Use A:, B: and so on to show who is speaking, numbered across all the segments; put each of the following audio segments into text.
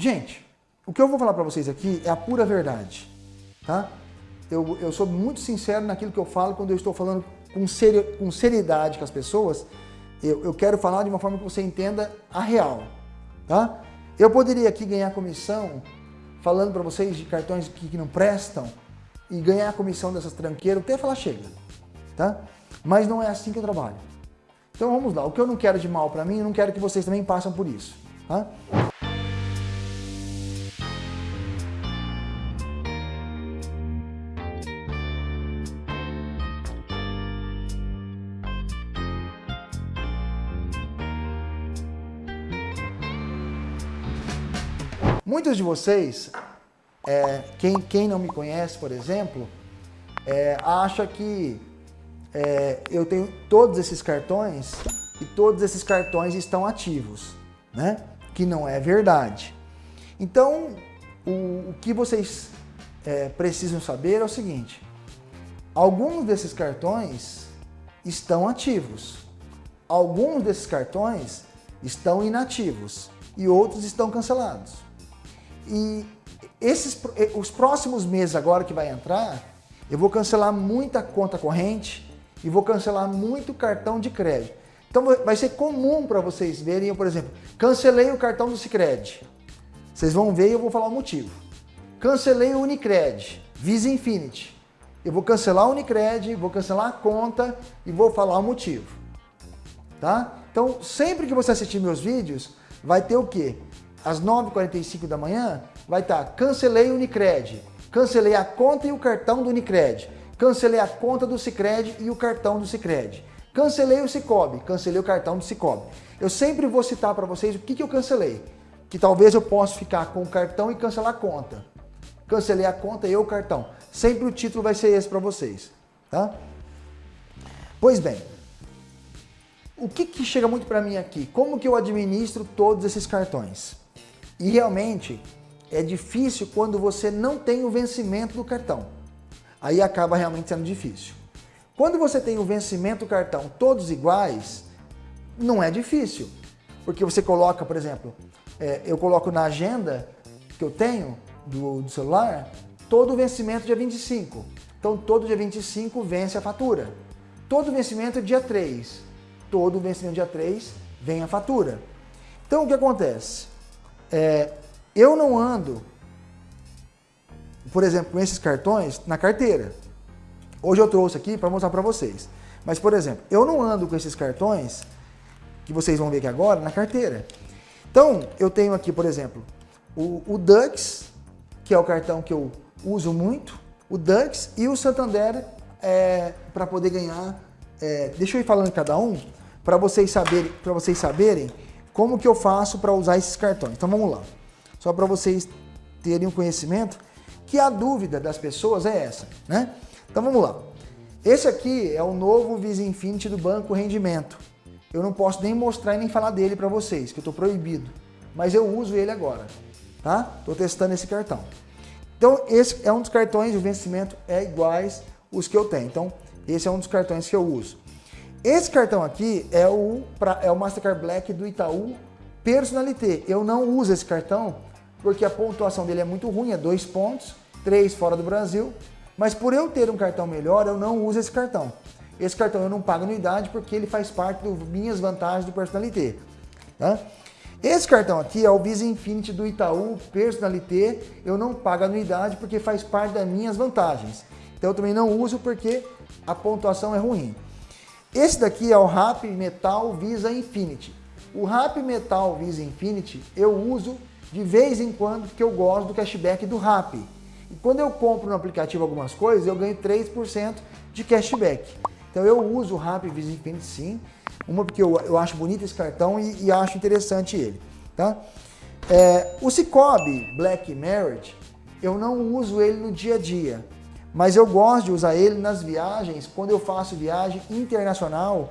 A: Gente, o que eu vou falar para vocês aqui é a pura verdade, tá? Eu, eu sou muito sincero naquilo que eu falo quando eu estou falando com, seri com seriedade com as pessoas. Eu, eu quero falar de uma forma que você entenda a real, tá? Eu poderia aqui ganhar comissão falando para vocês de cartões que, que não prestam e ganhar a comissão dessas tranqueiras, até falar chega, tá? Mas não é assim que eu trabalho. Então vamos lá, o que eu não quero de mal para mim, eu não quero que vocês também passem por isso, tá? Muitos de vocês, é, quem, quem não me conhece, por exemplo, é, acha que é, eu tenho todos esses cartões e todos esses cartões estão ativos, né? Que não é verdade. Então, o, o que vocês é, precisam saber é o seguinte, alguns desses cartões estão ativos, alguns desses cartões estão inativos e outros estão cancelados. E esses, os próximos meses agora que vai entrar, eu vou cancelar muita conta corrente e vou cancelar muito cartão de crédito. Então vai ser comum para vocês verem, eu, por exemplo, cancelei o cartão do Cicred. Vocês vão ver e eu vou falar o motivo. Cancelei o Unicred, Visa Infinity. Eu vou cancelar o Unicred, vou cancelar a conta e vou falar o motivo. Tá? Então, sempre que você assistir meus vídeos, vai ter o quê? Às 9h45 da manhã, vai estar tá, cancelei o Unicred, cancelei a conta e o cartão do Unicred cancelei a conta do Cicred e o cartão do Cicred. Cancelei o Cicobi, cancelei o cartão do Cicobi. Eu sempre vou citar para vocês o que, que eu cancelei. Que talvez eu possa ficar com o cartão e cancelar a conta. Cancelei a conta e o cartão. Sempre o título vai ser esse para vocês. Tá? Pois bem, o que, que chega muito para mim aqui? Como que eu administro todos esses cartões? E realmente é difícil quando você não tem o vencimento do cartão aí acaba realmente sendo difícil. Quando você tem o vencimento do cartão todos iguais, não é difícil. Porque você coloca, por exemplo, é, eu coloco na agenda que eu tenho do, do celular, todo o vencimento dia 25. Então todo dia 25 vence a fatura. Todo vencimento dia 3. Todo vencimento dia 3 vem a fatura. Então o que acontece? É, eu não ando por exemplo, esses cartões na carteira. Hoje eu trouxe aqui para mostrar para vocês. Mas, por exemplo, eu não ando com esses cartões, que vocês vão ver aqui agora, na carteira. Então, eu tenho aqui, por exemplo, o, o Dux, que é o cartão que eu uso muito, o Dux e o Santander é, para poder ganhar. É, deixa eu ir falando cada um, para vocês, saberem, vocês saberem como que eu faço para usar esses cartões. Então, vamos lá. Só para vocês terem um conhecimento que a dúvida das pessoas é essa, né? Então vamos lá. Esse aqui é o novo Visa Infinity do Banco Rendimento. Eu não posso nem mostrar e nem falar dele para vocês, que eu estou proibido. Mas eu uso ele agora, tá? Estou testando esse cartão. Então esse é um dos cartões, o vencimento é iguais os que eu tenho. Então esse é um dos cartões que eu uso. Esse cartão aqui é o, é o Mastercard Black do Itaú Personalité. Eu não uso esse cartão porque a pontuação dele é muito ruim, é dois pontos, três fora do Brasil, mas por eu ter um cartão melhor, eu não uso esse cartão. Esse cartão eu não pago anuidade porque ele faz parte das minhas vantagens do Personalité. Tá? Esse cartão aqui é o Visa Infinity do Itaú Personalité, eu não pago anuidade porque faz parte das minhas vantagens. Então eu também não uso porque a pontuação é ruim. Esse daqui é o Rap Metal Visa Infinity. O Rap Metal Visa Infinity eu uso de vez em quando, porque eu gosto do cashback do Rap. E quando eu compro no aplicativo algumas coisas, eu ganho 3% de cashback. Então eu uso o Rap Visa Infinity sim, uma porque eu, eu acho bonito esse cartão e, e acho interessante ele. Tá? É, o Cicobi Black Merit, eu não uso ele no dia a dia, mas eu gosto de usar ele nas viagens, quando eu faço viagem internacional,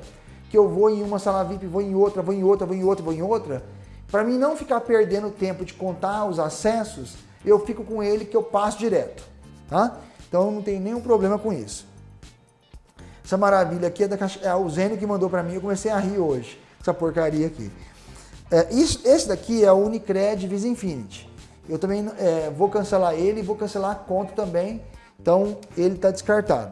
A: que eu vou em uma sala VIP, vou em outra, vou em outra, vou em outra, vou em outra, para mim não ficar perdendo tempo de contar os acessos, eu fico com ele que eu passo direto, tá? Então não tem nenhum problema com isso. Essa maravilha aqui é, da caixa, é o Zênio que mandou para mim, eu comecei a rir hoje, essa porcaria aqui. É, isso, esse daqui é o Unicred Visa Infinity. eu também é, vou cancelar ele e vou cancelar a conta também. Então ele está descartado.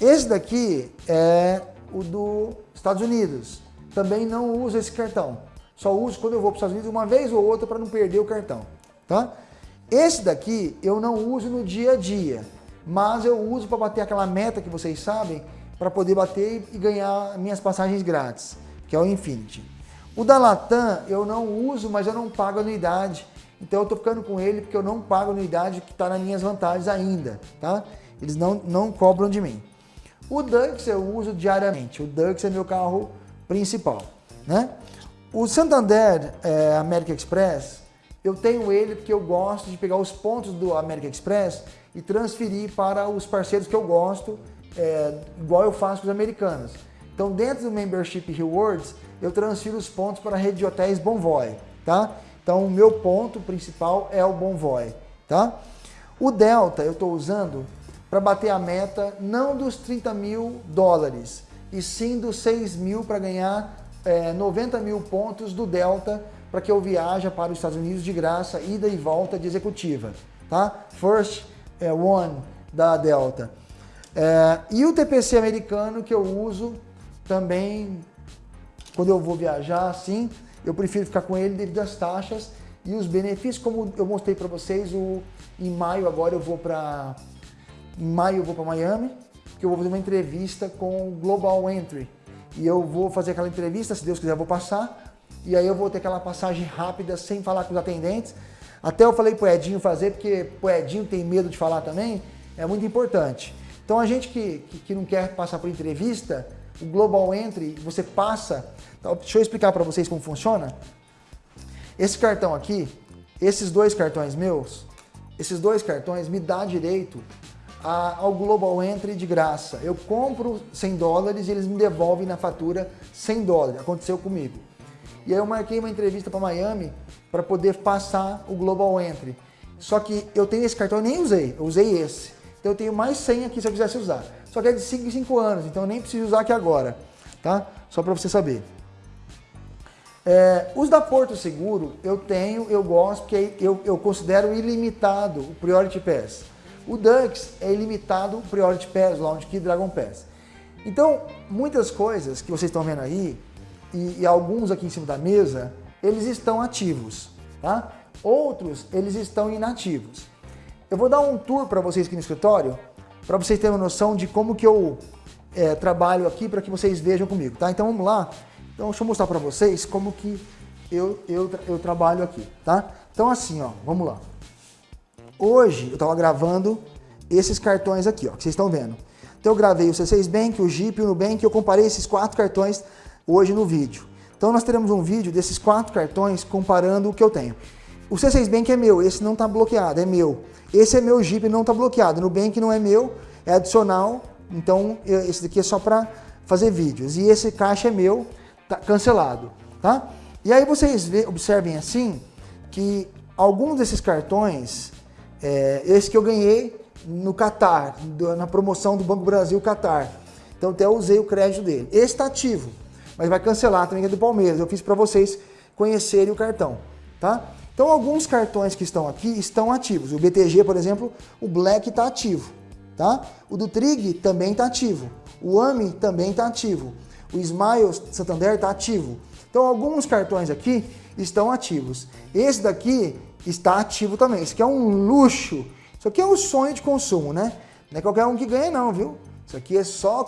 A: Esse daqui é o dos Estados Unidos. Também não uso esse cartão. Só uso quando eu vou para os Estados Unidos uma vez ou outra para não perder o cartão. Tá? Esse daqui eu não uso no dia a dia, mas eu uso para bater aquela meta que vocês sabem, para poder bater e ganhar minhas passagens grátis, que é o Infinity. O da Latam eu não uso, mas eu não pago anuidade. Então eu estou ficando com ele porque eu não pago anuidade que está nas minhas vantagens ainda, tá? Eles não, não cobram de mim. O Dux eu uso diariamente. O Dux é meu carro principal, né? O Santander é, American Express, eu tenho ele porque eu gosto de pegar os pontos do American Express e transferir para os parceiros que eu gosto, é, igual eu faço com os americanos. Então, dentro do Membership Rewards, eu transfiro os pontos para a rede de hotéis Bonvoy, tá? Então, o meu ponto principal é o Bonvoy, tá? O Delta eu estou usando para bater a meta não dos 30 mil dólares, e sim dos 6 mil para ganhar é, 90 mil pontos do Delta para que eu viaje para os Estados Unidos de graça, ida e volta de executiva, tá? First é, One da Delta. É, e o TPC americano que eu uso também quando eu vou viajar, sim, eu prefiro ficar com ele devido às taxas e os benefícios, como eu mostrei para vocês, o, em maio agora eu vou para em maio eu vou para Miami, que eu vou fazer uma entrevista com o Global Entry. E eu vou fazer aquela entrevista, se Deus quiser eu vou passar, e aí eu vou ter aquela passagem rápida sem falar com os atendentes. Até eu falei pro Edinho fazer, porque o Edinho tem medo de falar também, é muito importante. Então a gente que, que, que não quer passar por entrevista, o Global Entry, você passa... Então, deixa eu explicar para vocês como funciona. Esse cartão aqui, esses dois cartões meus, esses dois cartões me dá direito a, ao Global Entry de graça. Eu compro 100 dólares e eles me devolvem na fatura 100 dólares. Aconteceu comigo. E aí eu marquei uma entrevista para Miami para poder passar o Global Entry. Só que eu tenho esse cartão, eu nem usei, eu usei esse. Então eu tenho mais 100 aqui se eu quisesse usar. Só que é de 5 em 5 anos, então eu nem preciso usar aqui agora, tá? Só para você saber. É, os da Porto Seguro eu tenho, eu gosto, porque eu, eu considero ilimitado o Priority Pass. O Dux é ilimitado Priority Pass, Launch Key, Dragon Pass. Então, muitas coisas que vocês estão vendo aí, e, e, alguns aqui em cima da mesa, eles estão ativos, tá? Outros, eles estão inativos. Eu vou dar um tour para vocês aqui no escritório, para vocês terem uma noção de como que eu é, trabalho aqui, para que vocês vejam comigo, tá? Então, vamos lá. Então, deixa eu mostrar para vocês como que eu, eu, eu trabalho aqui, tá? Então, assim, ó, vamos lá. Hoje eu estava gravando esses cartões aqui, ó, que vocês estão vendo. Então eu gravei o C6 Bank, o Jeep o Nubank, eu comparei esses quatro cartões hoje no vídeo. Então nós teremos um vídeo desses quatro cartões comparando o que eu tenho. O C6 Bank é meu, esse não está bloqueado, é meu. Esse é meu Jeep, não está bloqueado. No Bank não é meu, é adicional, então esse daqui é só para fazer vídeos. E esse caixa é meu, tá cancelado, tá? E aí vocês observem assim que alguns desses cartões é, esse que eu ganhei no Qatar, na promoção do Banco Brasil Qatar. Então até usei o crédito dele. Esse está ativo, mas vai cancelar também, que é do Palmeiras. Eu fiz para vocês conhecerem o cartão, tá? Então alguns cartões que estão aqui estão ativos. O BTG, por exemplo, o Black está ativo, tá? O do Trig também está ativo. O AMI também está ativo. O Smile Santander está ativo. Então alguns cartões aqui estão ativos. Esse daqui está ativo também. Isso aqui é um luxo. Isso aqui é um sonho de consumo, né? Não é qualquer um que ganha não, viu? Isso aqui é só...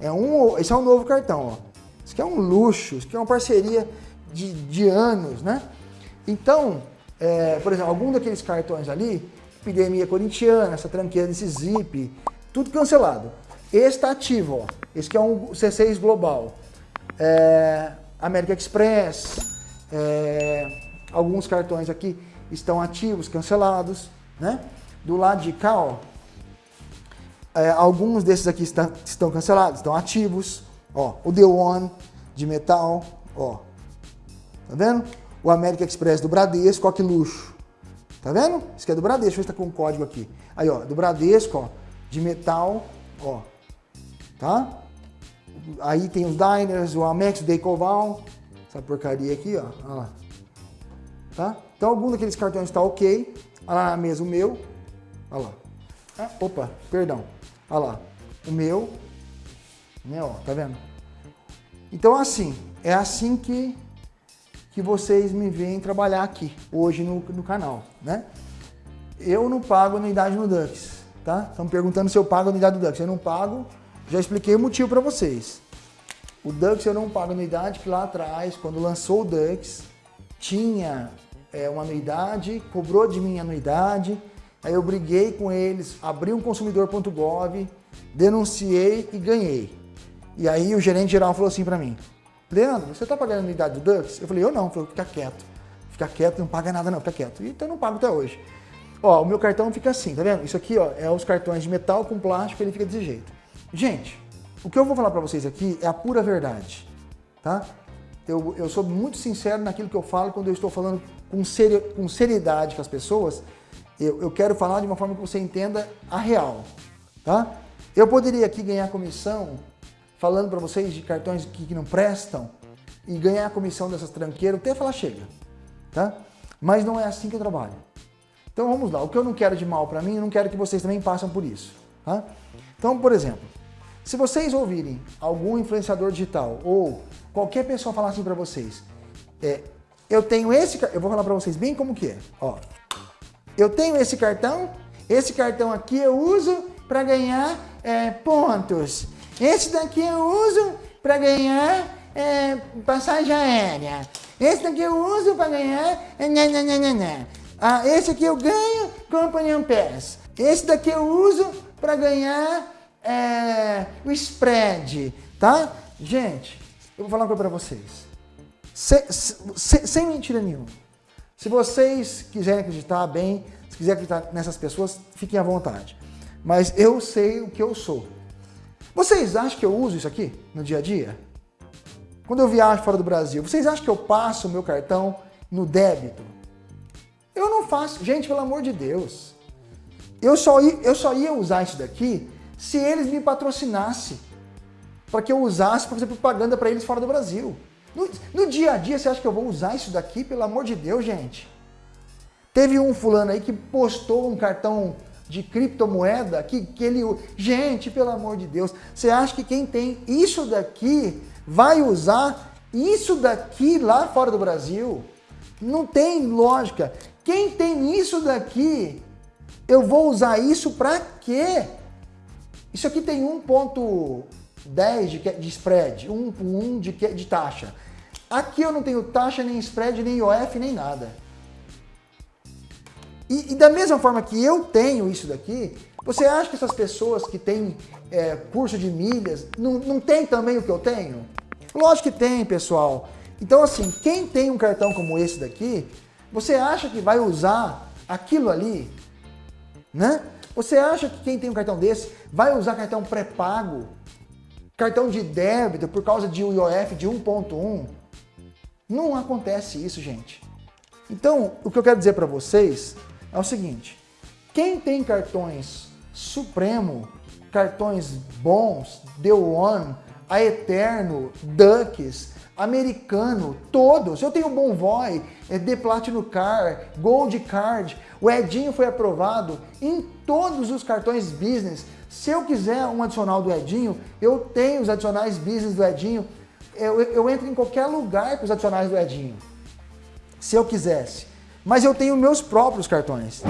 A: É um, esse é um novo cartão, ó. Isso aqui é um luxo. Isso aqui é uma parceria de, de anos, né? Então, é, por exemplo, algum daqueles cartões ali, epidemia corintiana, essa tranqueira desse zip, tudo cancelado. Esse está ativo, ó. Esse aqui é um C6 Global. É, América Express, é, alguns cartões aqui estão ativos, cancelados, né? Do lado de cá, ó, é, alguns desses aqui está, estão cancelados, estão ativos, ó, o The One de metal, ó, tá vendo? O América Express do Bradesco, ó que luxo, tá vendo? Isso aqui é do Bradesco, deixa eu ver se tá com um código aqui. Aí, ó, do Bradesco, ó, de metal, ó, tá? Aí tem os Diners, o Amex, o Decoval, essa porcaria aqui, ó, ó lá. Tá? Então algum daqueles cartões está ok. Olha lá mesa o meu. Olha lá. Ah, opa, perdão. Olha lá. O meu. Né, ó, tá vendo? Então assim, é assim que, que vocês me veem trabalhar aqui, hoje no, no canal, né? Eu não pago anuidade no Dux, tá? Estão perguntando se eu pago anuidade do Dux. Eu não pago, já expliquei o motivo para vocês. O Dux eu não pago anuidade, que lá atrás, quando lançou o Dux, tinha é, uma anuidade, cobrou de mim anuidade, aí eu briguei com eles, abri um consumidor.gov, denunciei e ganhei. E aí o gerente geral falou assim para mim, Leandro, você está pagando anuidade do Dux? Eu falei, eu não. Falou, fica quieto. Fica quieto, não paga nada não, fica quieto. Então eu não pago até hoje. Ó, o meu cartão fica assim, tá vendo? Isso aqui, ó, é os cartões de metal com plástico, ele fica desse jeito. Gente, o que eu vou falar para vocês aqui é a pura verdade, tá? Eu, eu sou muito sincero naquilo que eu falo quando eu estou falando com, seri com seriedade com as pessoas. Eu, eu quero falar de uma forma que você entenda a real, tá? Eu poderia aqui ganhar comissão falando para vocês de cartões que, que, não prestam e ganhar a comissão dessas tranqueiras, até falar chega, tá? Mas não é assim que eu trabalho. Então vamos lá, o que eu não quero de mal para mim, eu não quero que vocês também passem por isso. Tá? Então, por exemplo, se vocês ouvirem algum influenciador digital ou qualquer pessoa falar assim para vocês, é, eu tenho esse, eu vou falar para vocês bem como que é, ó. Eu tenho esse cartão, esse cartão aqui eu uso para ganhar é, pontos. Esse daqui eu uso para ganhar é, passagem aérea. Esse daqui eu uso para ganhar... É, ah, esse aqui eu ganho Company Pass. Esse daqui eu uso para ganhar é, o spread, tá? Gente, eu vou falar uma coisa para vocês. Se, se, sem mentira nenhuma. Se vocês quiserem acreditar bem, se quiserem acreditar nessas pessoas, fiquem à vontade. Mas eu sei o que eu sou. Vocês acham que eu uso isso aqui no dia a dia? Quando eu viajo fora do Brasil, vocês acham que eu passo o meu cartão no débito? Eu não faço. Gente, pelo amor de Deus. Eu só, ia, eu só ia usar isso daqui se eles me patrocinassem. Para que eu usasse para fazer propaganda para eles fora do Brasil. No, no, dia a dia, você acha que eu vou usar isso daqui? Pelo amor de Deus, gente. Teve um fulano aí que postou um cartão de criptomoeda que, que ele... Gente, pelo amor de Deus, você acha que quem tem isso daqui vai usar isso daqui lá fora do Brasil? Não tem lógica. Quem tem isso daqui, eu vou usar isso para quê? Isso aqui tem 1.10 de, de spread, 1.1 de, de taxa. Aqui eu não tenho taxa, nem spread, nem IOF, nem nada. E, e, da mesma forma que eu tenho isso daqui, você acha que essas pessoas que têm é, curso de milhas não, não tem também o que eu tenho? Lógico que tem, pessoal. Então assim, quem tem um cartão como esse daqui, você acha que vai usar aquilo ali? Né? Você acha que quem tem um cartão desse vai usar cartão pré-pago? Cartão de débito por causa de um IOF de 1.1? Não acontece isso, gente. Então, o que eu quero dizer para vocês é o seguinte. Quem tem cartões Supremo, cartões bons, The One, a Eterno, Ducks, americano, todos. Eu tenho Bonvoy, é The Platinum Car, Gold Card, o Edinho foi aprovado em todos os cartões business. Se eu quiser um adicional do Edinho, eu tenho os adicionais business do Edinho. Eu, eu entro em qualquer lugar com os adicionais do Edinho, se eu quisesse. Mas eu tenho meus próprios cartões.